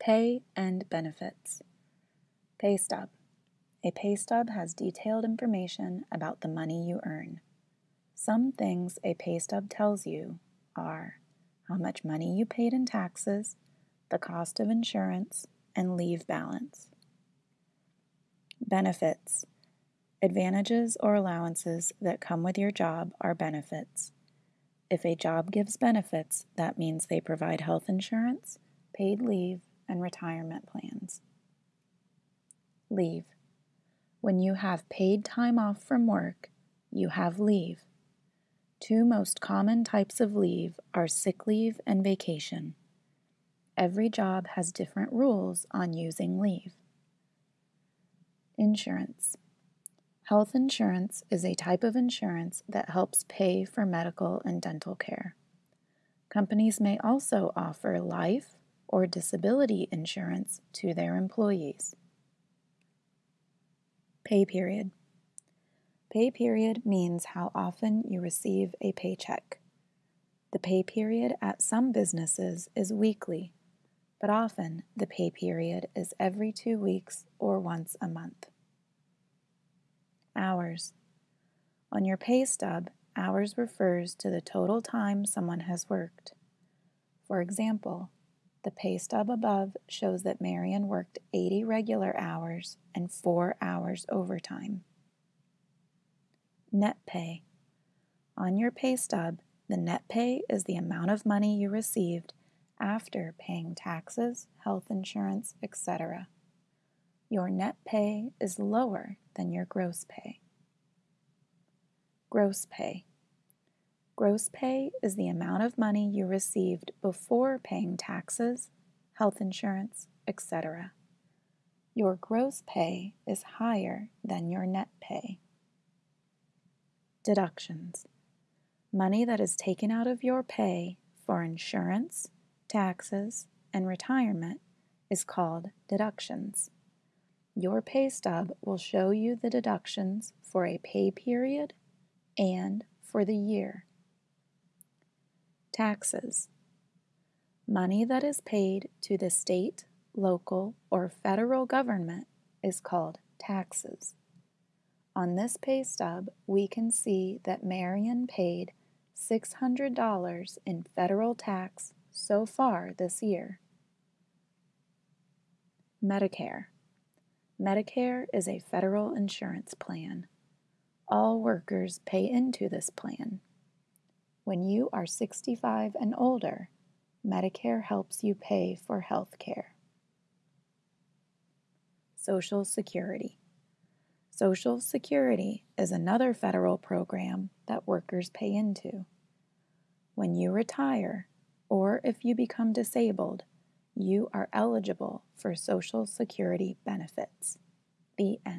Pay and benefits. Pay stub. A pay stub has detailed information about the money you earn. Some things a pay stub tells you are how much money you paid in taxes, the cost of insurance, and leave balance. Benefits. Advantages or allowances that come with your job are benefits. If a job gives benefits, that means they provide health insurance, paid leave, and retirement plans. Leave. When you have paid time off from work, you have leave. Two most common types of leave are sick leave and vacation. Every job has different rules on using leave. Insurance. Health insurance is a type of insurance that helps pay for medical and dental care. Companies may also offer life or disability insurance to their employees. Pay period. Pay period means how often you receive a paycheck. The pay period at some businesses is weekly, but often the pay period is every two weeks or once a month. Hours. On your pay stub, hours refers to the total time someone has worked. For example, the pay stub above shows that Marion worked 80 regular hours and 4 hours overtime. Net pay. On your pay stub, the net pay is the amount of money you received after paying taxes, health insurance, etc. Your net pay is lower than your gross pay. Gross pay. Gross pay is the amount of money you received before paying taxes, health insurance, etc. Your gross pay is higher than your net pay. Deductions. Money that is taken out of your pay for insurance, taxes, and retirement is called deductions. Your pay stub will show you the deductions for a pay period and for the year. Taxes. Money that is paid to the state, local, or federal government is called taxes. On this pay stub, we can see that Marion paid $600 in federal tax so far this year. Medicare. Medicare is a federal insurance plan. All workers pay into this plan. When you are 65 and older, Medicare helps you pay for health care. Social Security. Social Security is another federal program that workers pay into. When you retire, or if you become disabled, you are eligible for Social Security benefits. The end.